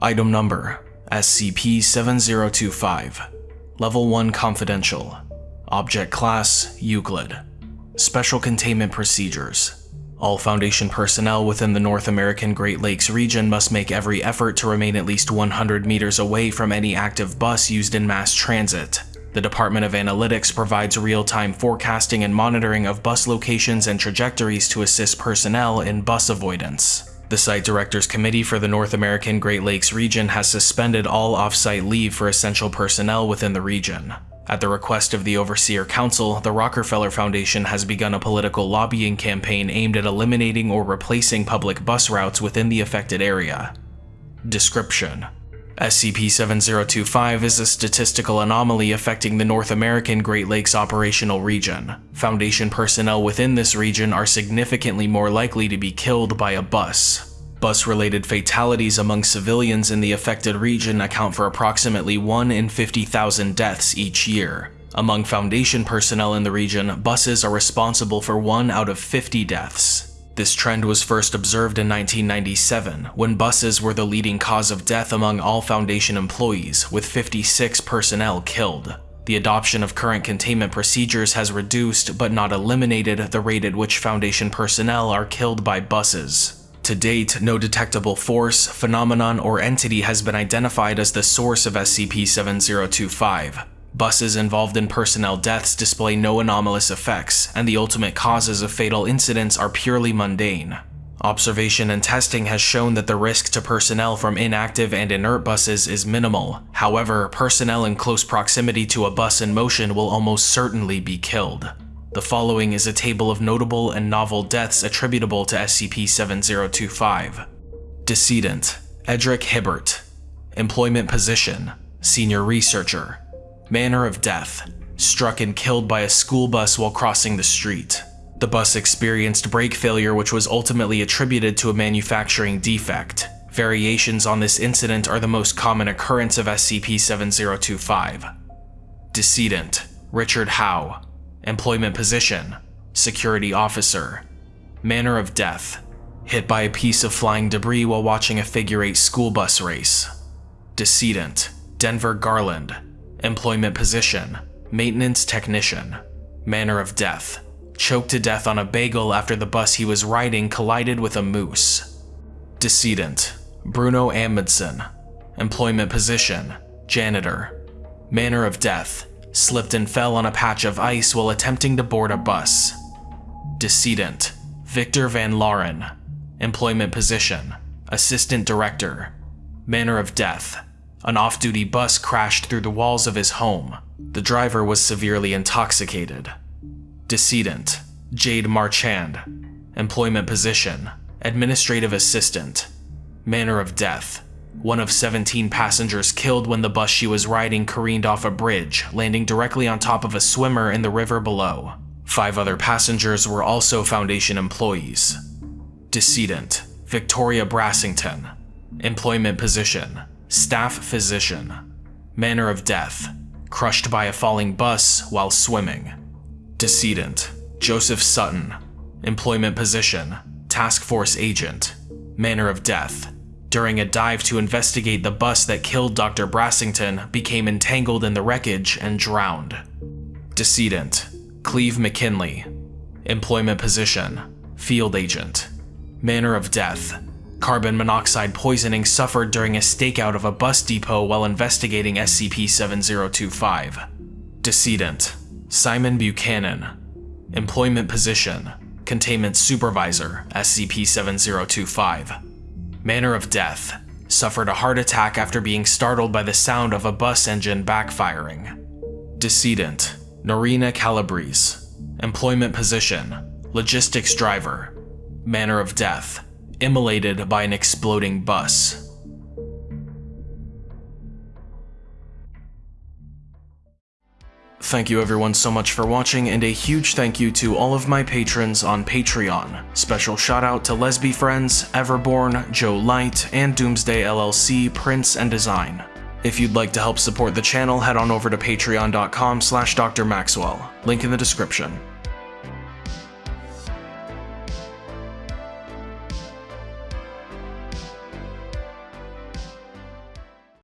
Item Number SCP-7025 Level 1 Confidential. Object Class Euclid. Special Containment Procedures. All Foundation personnel within the North American Great Lakes region must make every effort to remain at least 100 meters away from any active bus used in mass transit. The Department of Analytics provides real-time forecasting and monitoring of bus locations and trajectories to assist personnel in bus avoidance. The Site Directors Committee for the North American Great Lakes region has suspended all off-site leave for essential personnel within the region. At the request of the Overseer Council, the Rockefeller Foundation has begun a political lobbying campaign aimed at eliminating or replacing public bus routes within the affected area. Description SCP-7025 is a statistical anomaly affecting the North American Great Lakes operational region. Foundation personnel within this region are significantly more likely to be killed by a bus. Bus-related fatalities among civilians in the affected region account for approximately 1 in 50,000 deaths each year. Among Foundation personnel in the region, buses are responsible for 1 out of 50 deaths. This trend was first observed in 1997, when buses were the leading cause of death among all Foundation employees, with 56 personnel killed. The adoption of current containment procedures has reduced, but not eliminated, the rate at which Foundation personnel are killed by buses. To date, no detectable force, phenomenon, or entity has been identified as the source of SCP-7025. Buses involved in personnel deaths display no anomalous effects, and the ultimate causes of fatal incidents are purely mundane. Observation and testing has shown that the risk to personnel from inactive and inert buses is minimal. However, personnel in close proximity to a bus in motion will almost certainly be killed. The following is a table of notable and novel deaths attributable to SCP-7025. Decedent Edric Hibbert Employment Position Senior Researcher Manner of death. Struck and killed by a school bus while crossing the street. The bus experienced brake failure which was ultimately attributed to a manufacturing defect. Variations on this incident are the most common occurrence of SCP-7025. Decedent Richard Howe Employment Position Security Officer Manner of Death Hit by a piece of flying debris while watching a figure-eight school bus race. Decedent Denver Garland Employment position, maintenance technician. Manner of death, choked to death on a bagel after the bus he was riding collided with a moose. Decedent, Bruno Amundsen. Employment position, janitor. Manner of death, slipped and fell on a patch of ice while attempting to board a bus. Decedent, Victor Van Lauren. Employment position, assistant director. Manner of death, an off-duty bus crashed through the walls of his home. The driver was severely intoxicated. Decedent, Jade Marchand. Employment position, administrative assistant. Manner of death, one of 17 passengers killed when the bus she was riding careened off a bridge, landing directly on top of a swimmer in the river below. Five other passengers were also Foundation employees. Decedent, Victoria Brassington. Employment position, Staff physician. Manner of death. Crushed by a falling bus while swimming. Decedent. Joseph Sutton. Employment position. Task Force agent. Manner of death. During a dive to investigate the bus that killed Dr. Brassington, became entangled in the wreckage and drowned. Decedent. Cleve McKinley. Employment position. Field agent. Manner of death Carbon monoxide poisoning suffered during a stakeout of a bus depot while investigating SCP-7025. Decedent. Simon Buchanan. Employment Position. Containment Supervisor SCP-7025 Manner of Death. Suffered a heart attack after being startled by the sound of a bus engine backfiring. Decedent. Norina Calabrese. Employment Position. Logistics Driver. Manner of Death immolated by an exploding bus. Thank you everyone so much for watching, and a huge thank you to all of my patrons on Patreon. Special shout out to Lesby Friends, Everborn, Joe Light, and Doomsday LLC, Prince and Design. If you'd like to help support the channel, head on over to patreon.com slash drmaxwell, link in the description.